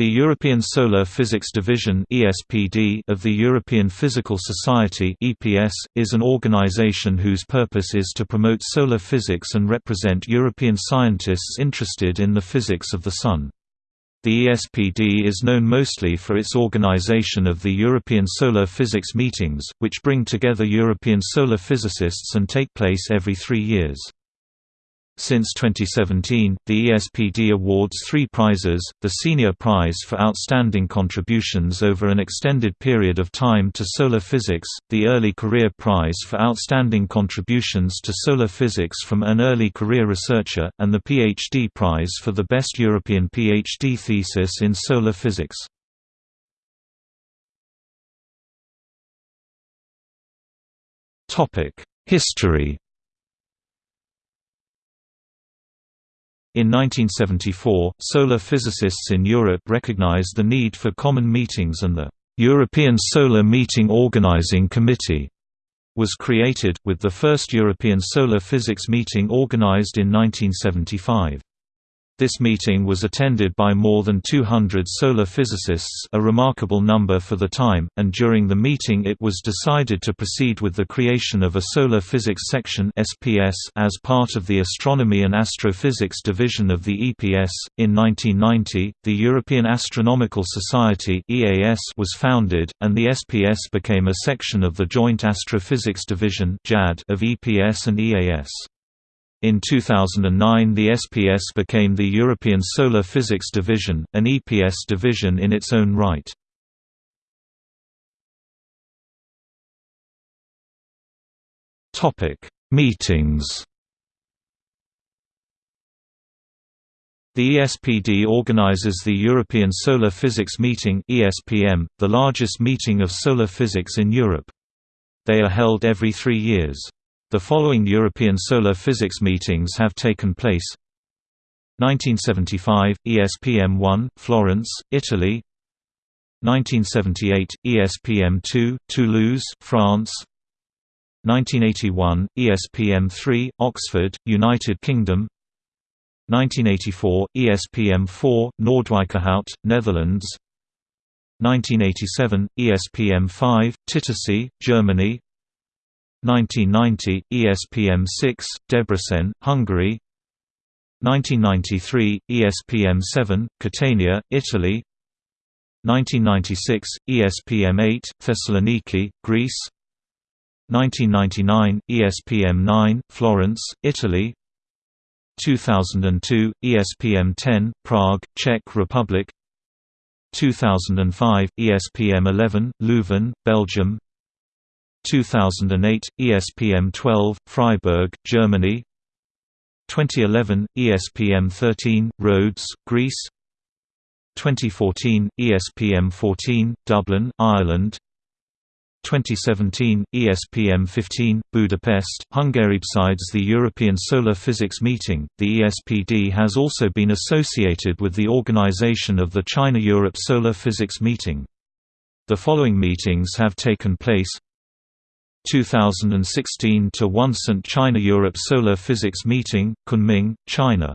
The European Solar Physics Division of the European Physical Society is an organization whose purpose is to promote solar physics and represent European scientists interested in the physics of the Sun. The ESPD is known mostly for its organization of the European Solar Physics Meetings, which bring together European solar physicists and take place every three years. Since 2017, the ESPD awards three prizes, the Senior Prize for Outstanding Contributions over an extended period of time to solar physics, the Early Career Prize for Outstanding Contributions to Solar Physics from an Early Career Researcher, and the PhD Prize for the Best European PhD Thesis in Solar Physics. History In 1974, solar physicists in Europe recognized the need for common meetings and the European Solar Meeting Organizing Committee was created, with the first European Solar Physics meeting organized in 1975. This meeting was attended by more than 200 solar physicists a remarkable number for the time, and during the meeting it was decided to proceed with the creation of a Solar Physics Section as part of the Astronomy and Astrophysics division of the EPS. In 1990, the European Astronomical Society was founded, and the SPS became a section of the Joint Astrophysics Division of EPS and EAS. In 2009 the SPS became the European Solar Physics Division, an EPS division in its own right. Meetings The ESPD organizes the European Solar Physics Meeting the largest meeting of solar physics in Europe. They are held every three years. The following European solar physics meetings have taken place. 1975 ESPM 1 Florence Italy. 1978 ESPM 2 Toulouse France. 1981 ESPM 3 Oxford United Kingdom. 1984 ESPM 4 Noordwijkerhout Netherlands. 1987 ESPM 5 Titisee Germany 1990, ESPM 6, Debrecen, Hungary. 1993, ESPM 7, Catania, Italy. 1996, ESPM 8, Thessaloniki, Greece. 1999, ESPM 9, Florence, Italy. 2002, ESPM 10, Prague, Czech Republic. 2005, ESPM 11, Leuven, Belgium 2008, ESPM 12, Freiburg, Germany 2011, ESPM 13, Rhodes, Greece 2014, ESPM 14, Dublin, Ireland 2017, ESPM 15, Budapest, Hungary. Besides the European Solar Physics Meeting, the ESPD has also been associated with the organization of the China-Europe Solar Physics Meeting. The following meetings have taken place 2016 to 1 St. China Europe Solar Physics Meeting, Kunming, China